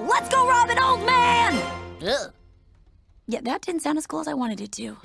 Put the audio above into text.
Let's go rob an old man! Ugh. Yeah, that didn't sound as cool as I wanted it to.